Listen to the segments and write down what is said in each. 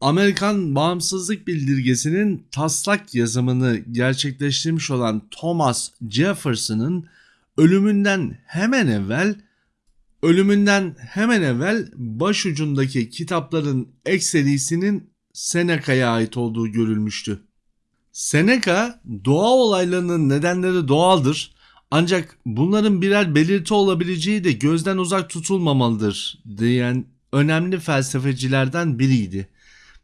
Amerikan bağımsızlık bildirgesinin taslak yazımını gerçekleştirmiş olan Thomas Jefferson'ın ölümünden hemen evvel ölümünden hemen evvel başucundaki kitapların ekserisinin Seneca'ya ait olduğu görülmüştü. Seneca doğa olaylarının nedenleri doğaldır ancak bunların birer belirti olabileceği de gözden uzak tutulmamalıdır diyen önemli felsefecilerden biriydi.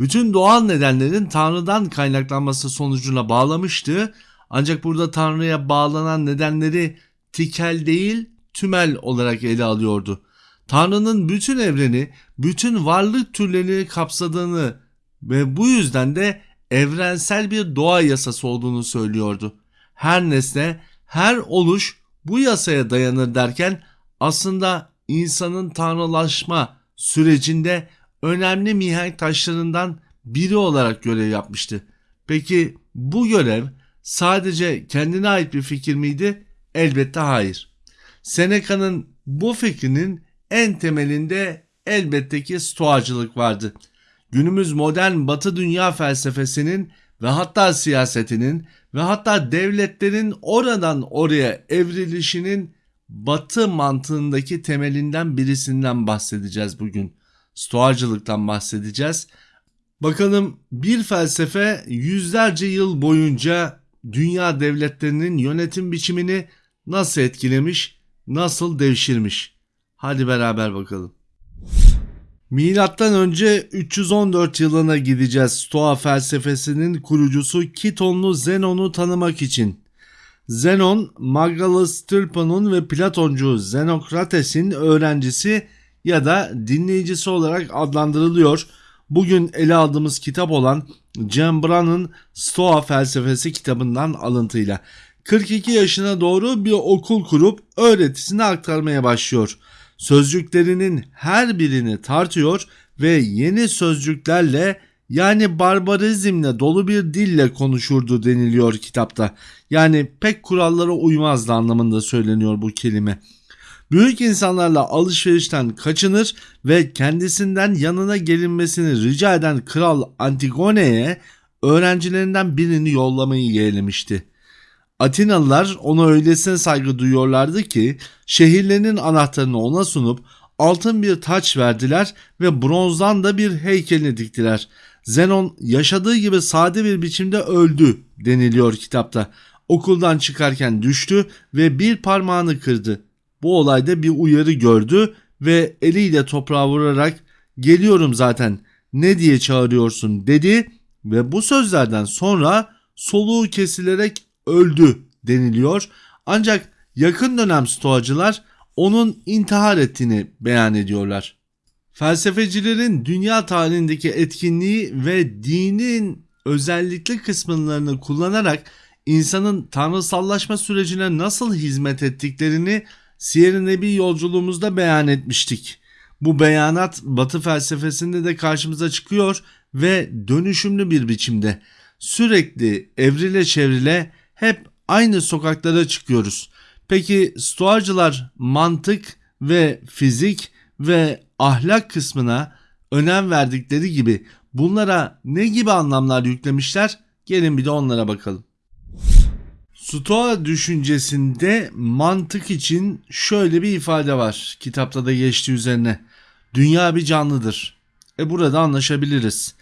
Bütün doğal nedenlerin Tanrı'dan kaynaklanması sonucuna bağlamıştı ancak burada Tanrı'ya bağlanan nedenleri tikel değil tümel olarak ele alıyordu. Tanrı'nın bütün evreni, bütün varlık türlerini kapsadığını ve bu yüzden de evrensel bir doğa yasası olduğunu söylüyordu. Her nesne, her oluş bu yasaya dayanır derken aslında insanın tanrılaşma sürecinde önemli mihenk taşlarından biri olarak görev yapmıştı. Peki bu görev sadece kendine ait bir fikir miydi? Elbette hayır. Seneca'nın bu fikrinin en temelinde elbette ki stoacılık vardı. Günümüz modern batı dünya felsefesinin ve hatta siyasetinin ve hatta devletlerin oradan oraya evrilişinin batı mantığındaki temelinden birisinden bahsedeceğiz bugün. Stoacılıktan bahsedeceğiz. Bakalım bir felsefe yüzlerce yıl boyunca dünya devletlerinin yönetim biçimini nasıl etkilemiş, nasıl devşirmiş? Hadi beraber bakalım. Milattan önce 314 yılına gideceğiz Stoa felsefesinin kurucusu Kitonlu Zenon'u tanımak için. Zenon, Magalus Tirpan'ın ve Platoncu Zenokrates'in öğrencisi ya da dinleyicisi olarak adlandırılıyor. Bugün ele aldığımız kitap olan Cembran'ın Stoa felsefesi kitabından alıntıyla. 42 yaşına doğru bir okul kurup öğretisini aktarmaya başlıyor. Sözcüklerinin her birini tartıyor ve yeni sözcüklerle yani barbarizmle dolu bir dille konuşurdu deniliyor kitapta. Yani pek kurallara uymazdı anlamında söyleniyor bu kelime. Büyük insanlarla alışverişten kaçınır ve kendisinden yanına gelinmesini rica eden kral Antigone'ye öğrencilerinden birini yollamayı yeğlemişti. Atinalılar ona öylesine saygı duyuyorlardı ki şehirlerinin anahtarını ona sunup altın bir taç verdiler ve bronzdan da bir heykelini diktiler. Zenon yaşadığı gibi sade bir biçimde öldü deniliyor kitapta. Okuldan çıkarken düştü ve bir parmağını kırdı. Bu olayda bir uyarı gördü ve eliyle toprağa vurarak geliyorum zaten ne diye çağırıyorsun dedi ve bu sözlerden sonra soluğu kesilerek öldü deniliyor. Ancak yakın dönem stoacılar onun intihar ettiğini beyan ediyorlar. Felsefecilerin dünya tarihindeki etkinliği ve dinin özellikli kısımlarını kullanarak insanın tanrısallaşma sürecine nasıl hizmet ettiklerini Siyer-i Nebi yolculuğumuzda beyan etmiştik. Bu beyanat Batı felsefesinde de karşımıza çıkıyor ve dönüşümlü bir biçimde sürekli evrile çevrile hep aynı sokaklara çıkıyoruz. Peki stoacılar mantık ve fizik ve ahlak kısmına önem verdikleri gibi bunlara ne gibi anlamlar yüklemişler? Gelin bir de onlara bakalım. Stoa düşüncesinde mantık için şöyle bir ifade var. Kitapta da geçti üzerine. Dünya bir canlıdır. E burada anlaşabiliriz.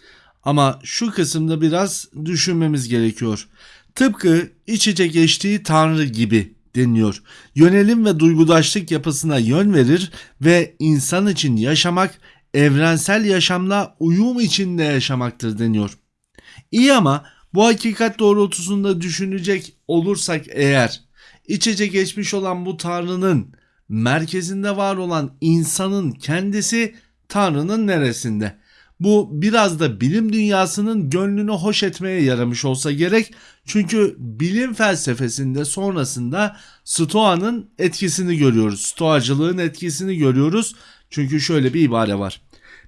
Ama şu kısımda biraz düşünmemiz gerekiyor. Tıpkı iç içe geçtiği tanrı gibi deniyor. Yönelim ve duygudaşlık yapısına yön verir ve insan için yaşamak evrensel yaşamla uyum içinde yaşamaktır deniyor. İyi ama bu hakikat doğrultusunda düşünecek olursak eğer iç içe geçmiş olan bu tanrının merkezinde var olan insanın kendisi tanrının neresinde? Bu biraz da bilim dünyasının gönlünü hoş etmeye yaramış olsa gerek. Çünkü bilim felsefesinde sonrasında Stoa'nın etkisini görüyoruz. Stoacılığın etkisini görüyoruz. Çünkü şöyle bir ibare var.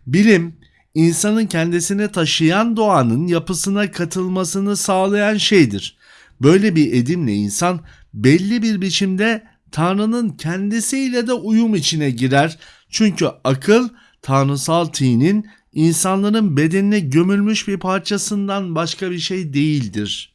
Bilim insanın kendisine taşıyan doğanın yapısına katılmasını sağlayan şeydir. Böyle bir edimle insan belli bir biçimde Tanrı'nın kendisiyle de uyum içine girer. Çünkü akıl tanrısal tinin insanların bedenine gömülmüş bir parçasından başka bir şey değildir.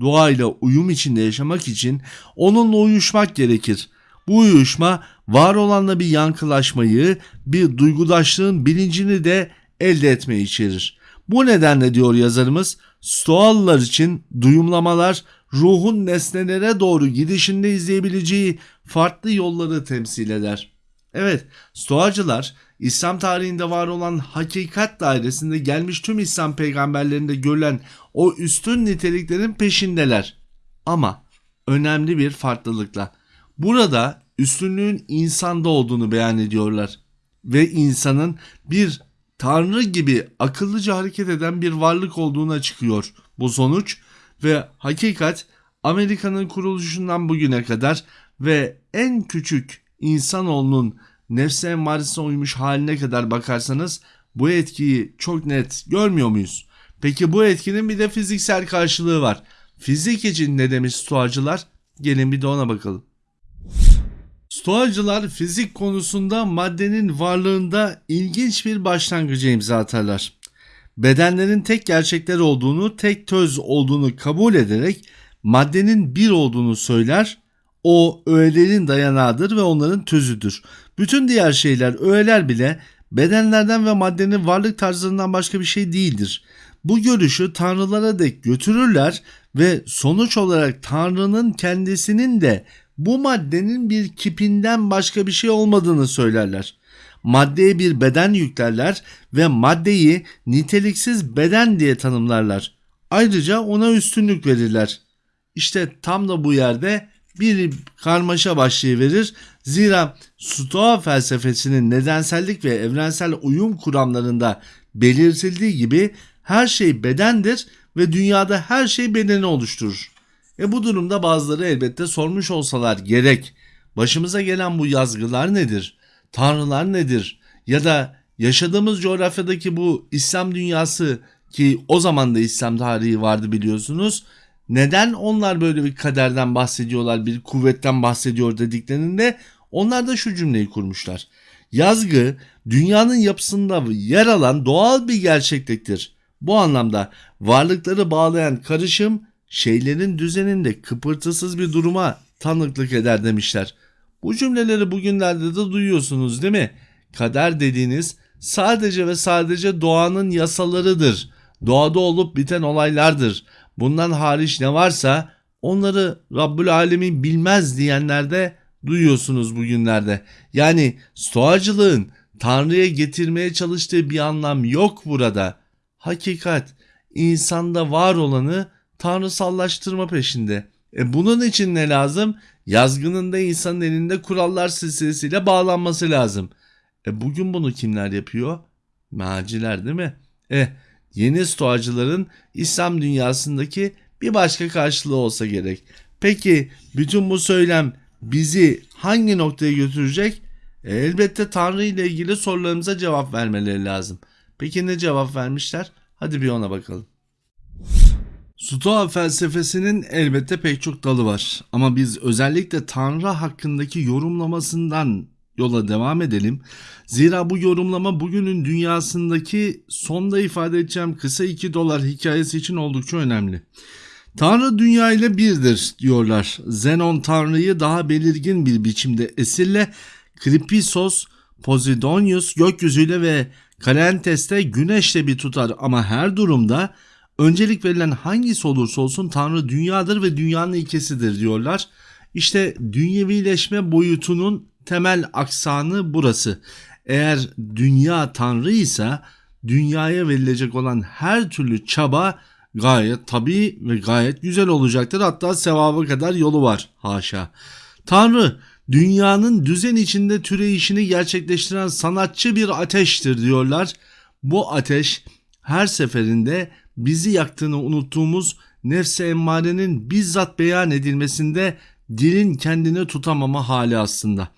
Doğayla uyum içinde yaşamak için onunla uyuşmak gerekir. Bu uyuşma var olanla bir yankılaşmayı, bir duygudaşlığın bilincini de elde etmeyi içerir. Bu nedenle diyor yazarımız, Stoalılar için duyumlamalar ruhun nesnelere doğru gidişinde izleyebileceği farklı yolları temsil eder. Evet, Stoacılar İslam tarihinde var olan hakikat dairesinde gelmiş tüm İslam peygamberlerinde görülen o üstün niteliklerin peşindeler. Ama önemli bir farklılıkla. Burada üstünlüğün insanda olduğunu beyan ediyorlar ve insanın bir tanrı gibi akıllıca hareket eden bir varlık olduğuna çıkıyor bu sonuç ve hakikat Amerika'nın kuruluşundan bugüne kadar ve en küçük insanoğlunun nefse emmaresine uymuş haline kadar bakarsanız bu etkiyi çok net görmüyor muyuz? Peki bu etkinin bir de fiziksel karşılığı var. Fizik için ne demiş stoacılar? Gelin bir de ona bakalım. Stoacılar fizik konusunda maddenin varlığında ilginç bir başlangıcı imza atarlar. Bedenlerin tek gerçekler olduğunu, tek töz olduğunu kabul ederek maddenin bir olduğunu söyler. O öğelerin dayanağıdır ve onların tözüdür. Bütün diğer şeyler, öğeler bile bedenlerden ve maddenin varlık tarzlarından başka bir şey değildir. Bu görüşü tanrılara dek götürürler ve sonuç olarak tanrının kendisinin de bu maddenin bir kipinden başka bir şey olmadığını söylerler. Maddeye bir beden yüklerler ve maddeyi niteliksiz beden diye tanımlarlar. Ayrıca ona üstünlük verirler. İşte tam da bu yerde bir karmaşa başlayıverir. Zira Stoa felsefesinin nedensellik ve evrensel uyum kuramlarında belirtildiği gibi her şey bedendir ve dünyada her şey bedeni oluşturur. E bu durumda bazıları elbette sormuş olsalar gerek. Başımıza gelen bu yazgılar nedir? Tanrılar nedir? Ya da yaşadığımız coğrafyadaki bu İslam dünyası ki o zaman da İslam tarihi vardı biliyorsunuz. Neden onlar böyle bir kaderden bahsediyorlar, bir kuvvetten bahsediyor dediklerinde onlar da şu cümleyi kurmuşlar. Yazgı dünyanın yapısında yer alan doğal bir gerçekliktir. Bu anlamda varlıkları bağlayan karışım şeylerin düzeninde kıpırtısız bir duruma tanıklık eder demişler. Bu cümleleri bugünlerde de duyuyorsunuz değil mi? Kader dediğiniz sadece ve sadece doğanın yasalarıdır. Doğada olup biten olaylardır. Bundan hariç ne varsa onları Rabbül Alemin bilmez diyenler de duyuyorsunuz bugünlerde. Yani stoacılığın Tanrı'ya getirmeye çalıştığı bir anlam yok burada. Hakikat insanda var olanı tanrısallaştırma peşinde. E bunun için ne lazım? Yazgının da insanın elinde kurallar silsilesiyle bağlanması lazım. E bugün bunu kimler yapıyor? Maciler değil mi? E yeni stoacıların İslam dünyasındaki bir başka karşılığı olsa gerek. Peki bütün bu söylem bizi hangi noktaya götürecek? E, elbette Tanrı ile ilgili sorularımıza cevap vermeleri lazım. Peki ne cevap vermişler? Hadi bir ona bakalım. Stoa felsefesinin elbette pek çok dalı var ama biz özellikle Tanrı hakkındaki yorumlamasından yola devam edelim. Zira bu yorumlama bugünün dünyasındaki sonda ifade edeceğim kısa 2 dolar hikayesi için oldukça önemli. Tanrı dünya ile birdir diyorlar. Zenon Tanrı'yı daha belirgin bir biçimde esirle Kripisos, Posidonius gökyüzüyle ve Kalentes'te güneşle bir tutar ama her durumda öncelik verilen hangisi olursa olsun Tanrı dünyadır ve dünyanın ilkesidir diyorlar. İşte dünyevileşme boyutunun temel aksanı burası. Eğer dünya Tanrı ise dünyaya verilecek olan her türlü çaba gayet tabii ve gayet güzel olacaktır. Hatta sevaba kadar yolu var haşa. Tanrı dünyanın düzen içinde türeyişini gerçekleştiren sanatçı bir ateştir diyorlar. Bu ateş her seferinde bizi yaktığını unuttuğumuz nefse emmarenin bizzat beyan edilmesinde dilin kendini tutamama hali aslında.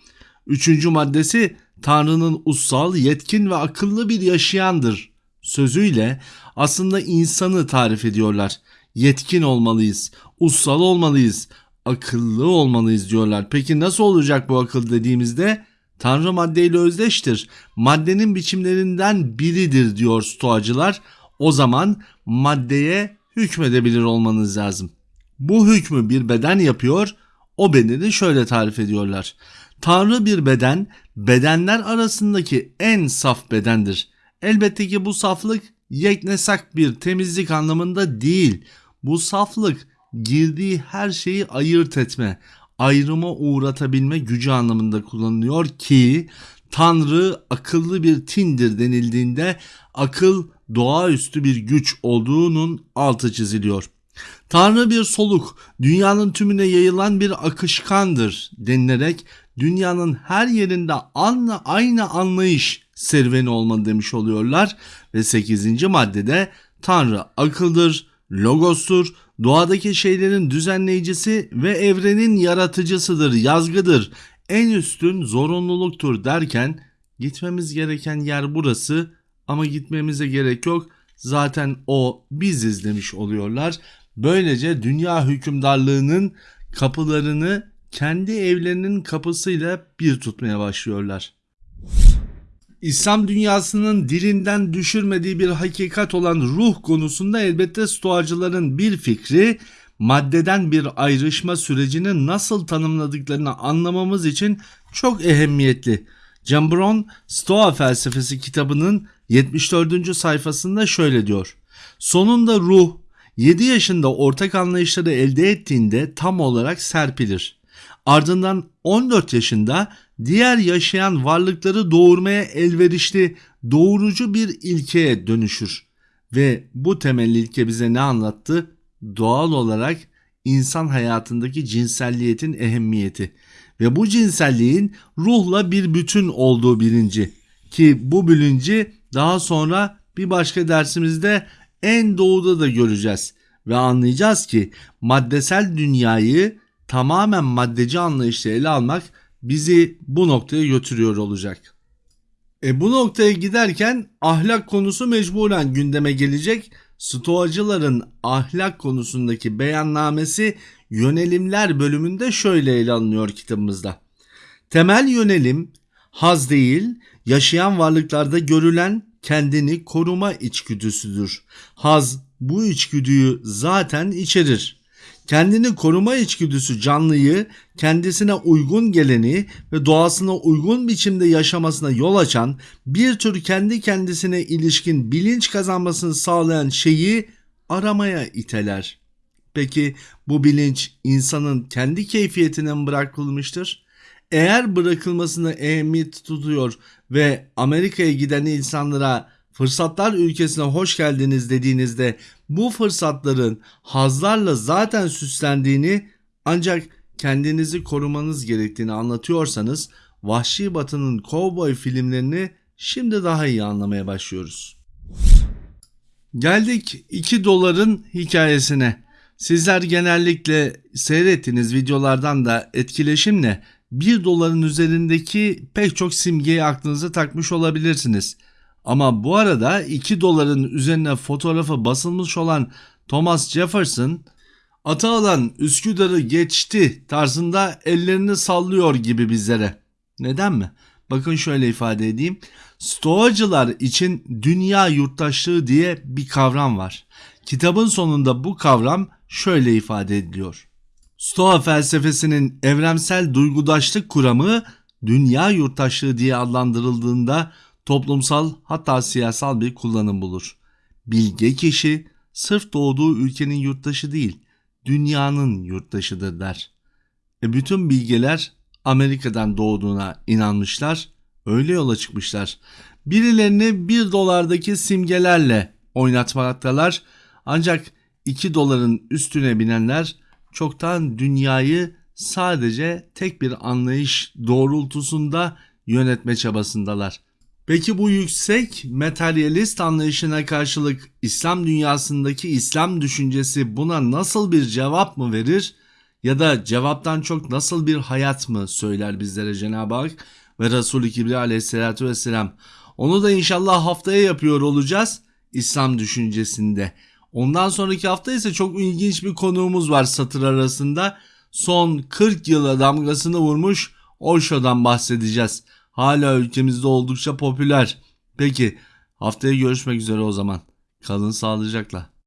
Üçüncü maddesi Tanrı'nın ussal, yetkin ve akıllı bir yaşayandır sözüyle aslında insanı tarif ediyorlar. Yetkin olmalıyız, ussal olmalıyız, akıllı olmalıyız diyorlar. Peki nasıl olacak bu akıl dediğimizde Tanrı maddeyle özdeştir. Maddenin biçimlerinden biridir diyor stoacılar. O zaman maddeye hükmedebilir olmanız lazım. Bu hükmü bir beden yapıyor. O bedeni şöyle tarif ediyorlar. Tanrı bir beden, bedenler arasındaki en saf bedendir. Elbette ki bu saflık yeknesak bir temizlik anlamında değil. Bu saflık girdiği her şeyi ayırt etme, ayrıma uğratabilme gücü anlamında kullanılıyor ki Tanrı akıllı bir tindir denildiğinde akıl doğaüstü bir güç olduğunun altı çiziliyor. Tanrı bir soluk, dünyanın tümüne yayılan bir akışkandır denilerek dünyanın her yerinde aynı, aynı anlayış serüveni olmalı demiş oluyorlar. Ve 8. maddede Tanrı akıldır, logostur, doğadaki şeylerin düzenleyicisi ve evrenin yaratıcısıdır, yazgıdır, en üstün zorunluluktur derken gitmemiz gereken yer burası ama gitmemize gerek yok. Zaten o biziz demiş oluyorlar. Böylece dünya hükümdarlığının kapılarını kendi evlerinin kapısıyla bir tutmaya başlıyorlar. İslam dünyasının dilinden düşürmediği bir hakikat olan ruh konusunda elbette stoacıların bir fikri maddeden bir ayrışma sürecini nasıl tanımladıklarını anlamamız için çok ehemmiyetli. Cambron Stoa felsefesi kitabının 74. sayfasında şöyle diyor. Sonunda ruh 7 yaşında ortak anlayışları elde ettiğinde tam olarak serpilir. Ardından 14 yaşında diğer yaşayan varlıkları doğurmaya elverişli doğurucu bir ilkeye dönüşür. Ve bu temel ilke bize ne anlattı? Doğal olarak insan hayatındaki cinselliyetin ehemmiyeti ve bu cinselliğin ruhla bir bütün olduğu bilinci ki bu bilinci daha sonra bir başka dersimizde en doğuda da göreceğiz ve anlayacağız ki maddesel dünyayı tamamen maddeci anlayışla ele almak bizi bu noktaya götürüyor olacak. E bu noktaya giderken ahlak konusu mecburen gündeme gelecek. Stoacıların ahlak konusundaki beyannamesi yönelimler bölümünde şöyle ele alınıyor kitabımızda. Temel yönelim haz değil, yaşayan varlıklarda görülen kendini koruma içgüdüsüdür. Haz bu içgüdüyü zaten içerir. Kendini koruma içgüdüsü canlıyı kendisine uygun geleni ve doğasına uygun biçimde yaşamasına yol açan bir tür kendi kendisine ilişkin bilinç kazanmasını sağlayan şeyi aramaya iteler. Peki bu bilinç insanın kendi keyfiyetine mi bırakılmıştır? Eğer bırakılmasını ehemmiyet tutuyor ve Amerika'ya giden insanlara fırsatlar ülkesine hoş geldiniz dediğinizde bu fırsatların hazlarla zaten süslendiğini ancak kendinizi korumanız gerektiğini anlatıyorsanız Vahşi Batı'nın kovboy filmlerini şimdi daha iyi anlamaya başlıyoruz. Geldik 2 doların hikayesine. Sizler genellikle seyrettiğiniz videolardan da etkileşimle 1 doların üzerindeki pek çok simgeyi aklınıza takmış olabilirsiniz. Ama bu arada 2 doların üzerine fotoğrafı basılmış olan Thomas Jefferson ata alan Üsküdar'ı geçti tarzında ellerini sallıyor gibi bizlere. Neden mi? Bakın şöyle ifade edeyim. Stoacılar için dünya yurttaşlığı diye bir kavram var. Kitabın sonunda bu kavram şöyle ifade ediliyor. Stoa felsefesinin evrensel duygudaşlık kuramı dünya yurttaşlığı diye adlandırıldığında toplumsal hatta siyasal bir kullanım bulur. Bilge kişi sırf doğduğu ülkenin yurttaşı değil, dünyanın yurttaşıdır der. E bütün bilgeler Amerika'dan doğduğuna inanmışlar, öyle yola çıkmışlar. Birilerini bir dolardaki simgelerle oynatmaktalar ancak 2 doların üstüne binenler çoktan dünyayı sadece tek bir anlayış doğrultusunda yönetme çabasındalar. Peki bu yüksek materyalist anlayışına karşılık İslam dünyasındaki İslam düşüncesi buna nasıl bir cevap mı verir? Ya da cevaptan çok nasıl bir hayat mı söyler bizlere Cenab-ı Hak ve Resulü Kibriya aleyhissalatü vesselam? Onu da inşallah haftaya yapıyor olacağız İslam düşüncesinde. Ondan sonraki hafta ise çok ilginç bir konuğumuz var satır arasında. Son 40 yıla damgasını vurmuş Osho'dan bahsedeceğiz. hala ülkemizde oldukça popüler. Peki haftaya görüşmek üzere o zaman. Kalın sağlıcakla.